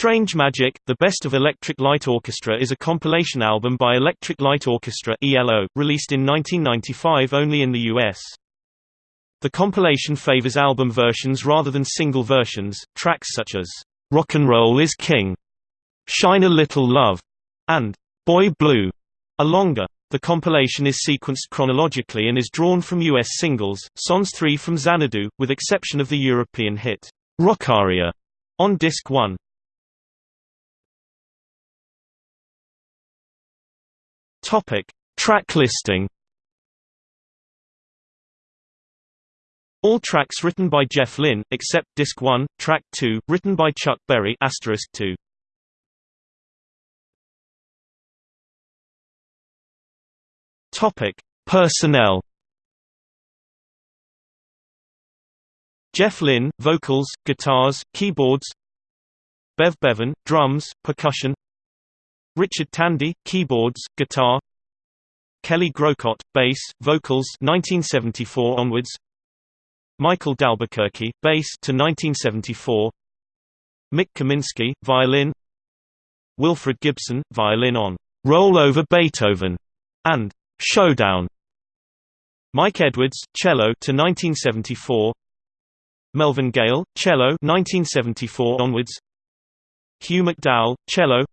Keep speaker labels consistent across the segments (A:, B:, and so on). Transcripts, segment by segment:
A: Strange Magic, The Best of Electric Light Orchestra is a compilation album by Electric Light Orchestra ELO, released in 1995 only in the US. The compilation favors album versions rather than single versions. Tracks such as Rock and Roll is King, Shine a Little Love, and Boy Blue are longer. The compilation is sequenced chronologically and is drawn from US singles, songs 3 from Xanadu, with exception of the European hit Rockaria on disc 1. Topic: Track listing. All tracks written by Jeff Lynne, except Disc 1, Track 2, written by Chuck Berry asterisk 2. Topic: Personnel. Jeff Lynne, vocals, guitars, keyboards. Bev Bevan, drums, percussion. Richard Tandy, keyboards, guitar. Kelly Groucutt, bass, vocals 1974 onwards. Michael D'Albuquerque, bass to 1974 Mick Kaminski, violin. Wilfred Gibson, violin on Roll Over Beethoven and Showdown Mike Edwards, cello to 1974 Melvin Gale, cello 1974 onwards. Hugh McDowell, cello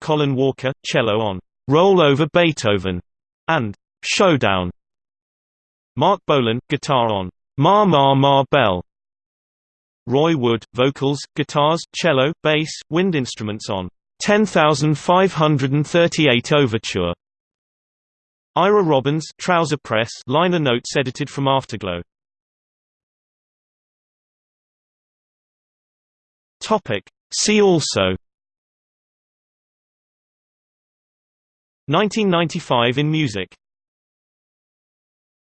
A: Colin Walker, cello on Roll Over Beethoven and Showdown. Marc Bolan, guitar on Ma Ma Ma Belle. Roy Wood, vocals, guitars, cello, bass, wind instruments on 10538 Overture. Ira Robbins, Trouser Press, liner notes edited from Afterglow. Topic. See also 1995 in music